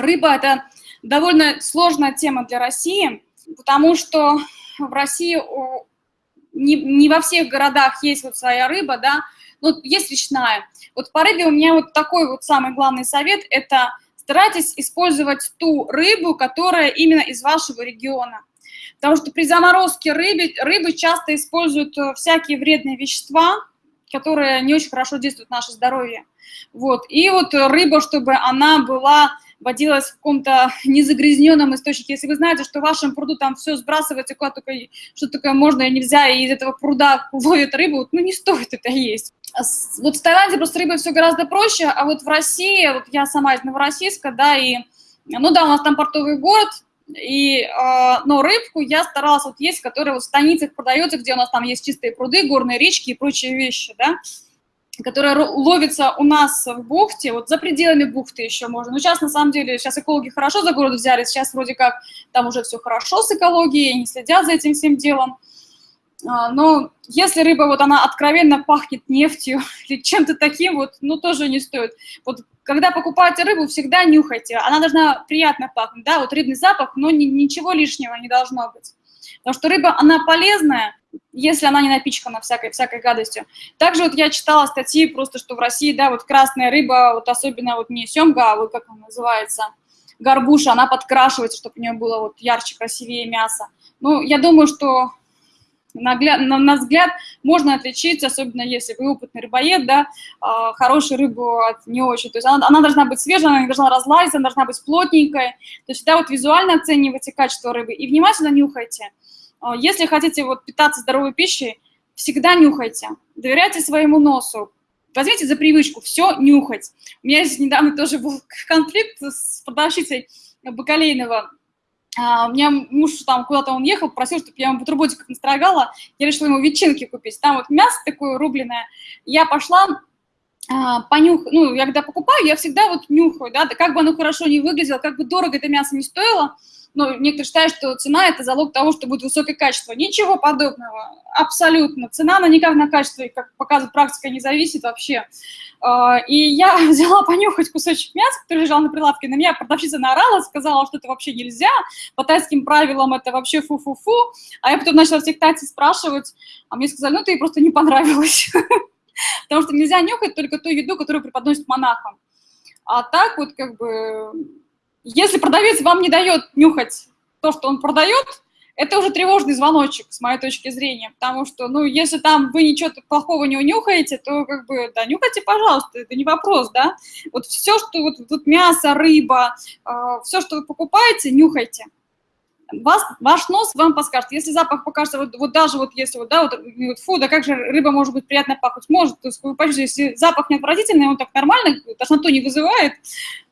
Рыба – это довольно сложная тема для России, потому что в России не, не во всех городах есть вот своя рыба, да, ну, есть речная. Вот по рыбе у меня вот такой вот самый главный совет – это старайтесь использовать ту рыбу, которая именно из вашего региона. Потому что при заморозке рыбы, рыбы часто используют э, всякие вредные вещества, которые не очень хорошо действуют на наше здоровье. Вот. И вот рыба, чтобы она была водилась в каком-то незагрязненном источнике. Если вы знаете, что в вашем пруду там все сбрасывается, куда только, что такое можно и нельзя, и из этого пруда ловят рыбу, ну не стоит это есть. Вот в Таиланде просто рыба все гораздо проще, а вот в России, вот я сама из Новороссийска, да, и, ну да, у нас там портовый город, и, э, но рыбку я старалась вот есть, которая вот в станицах продается, где у нас там есть чистые пруды, горные речки и прочие вещи, да, которая ловится у нас в бухте, вот за пределами бухты еще можно. Но сейчас, на самом деле, сейчас экологи хорошо за город взяли, сейчас вроде как там уже все хорошо с экологией, они следят за этим всем делом. А, но если рыба, вот она откровенно пахнет нефтью или чем-то таким, вот, ну, тоже не стоит. Вот когда покупаете рыбу, всегда нюхайте. Она должна приятно пахнуть, да, вот рыбный запах, но ни, ничего лишнего не должно быть. Потому что рыба, она полезная, если она не напичкана всякой, всякой гадостью. Также вот я читала статьи просто, что в России, да, вот красная рыба, вот особенно вот не семга, а вот как она называется, горбуша, она подкрашивается, чтобы у нее было вот ярче, красивее мясо. Ну, я думаю, что на, на, взгляд можно отличить, особенно если вы опытный рыбоед, да, э, хорошую рыбу от не очень. То есть она, она должна быть свежая, она не должна разлазиться, она должна быть плотненькая. То есть всегда вот визуально оценивайте качество рыбы и внимательно нюхайте. А, если хотите вот питаться здоровой пищей, всегда нюхайте, доверяйте своему носу, возьмите за привычку все нюхать. У меня здесь недавно тоже был конфликт с продавщицей Бакалейного. А, у меня муж там куда-то он ехал, просил, чтобы я ему бутербродиков настрогала. Я решила ему ветчинки купить. Там вот мясо такое рубленое. Я пошла, понюх, ну, я когда покупаю, я всегда вот нюхаю, да, как бы оно хорошо не выглядело, как бы дорого это мясо не стоило, ну, некоторые считают, что цена – это залог того, что будет высокое качество. Ничего подобного, абсолютно. Цена, она никак на качество, как показывает практика, не зависит вообще. А, и я взяла понюхать кусочек мяса, который лежал на прилавке, на меня продавщица наорала, сказала, что это вообще нельзя, по тайским правилам это вообще фу-фу-фу, а я потом начала всех тайцев спрашивать, а мне сказали, ну, ты просто не понравилось, потому что нельзя нюхать только ту еду, которую преподносят монахам. А так вот как бы если продавец вам не дает нюхать то, что он продает, это уже тревожный звоночек, с моей точки зрения, потому что, ну, если там вы ничего плохого не унюхаете, то, как бы, да, нюхайте, пожалуйста, это не вопрос, да. Вот все, что вот тут мясо, рыба, э, все, что вы покупаете, нюхайте вас, ваш нос вам подскажет. Если запах покажется, вот, вот даже вот если вот, да, вот, вот, фу, да как же рыба может быть приятно пахнуть? Может, то есть если запах не отвратительный, он так нормально, тошноту не вызывает,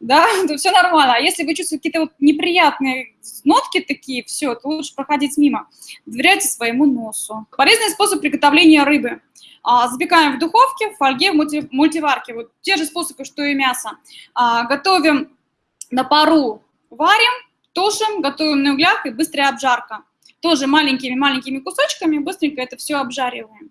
да, то все нормально. А если вы чувствуете какие-то вот неприятные нотки такие, все, то лучше проходить мимо. Доверяйте своему носу. Полезный способ приготовления рыбы. А, запекаем в духовке, в фольге, в мульти, мультиварке. Вот те же способы, что и мясо. А, готовим на пару, варим, Тушим, готовим на углях и быстрая обжарка. Тоже маленькими-маленькими кусочками быстренько это все обжариваем.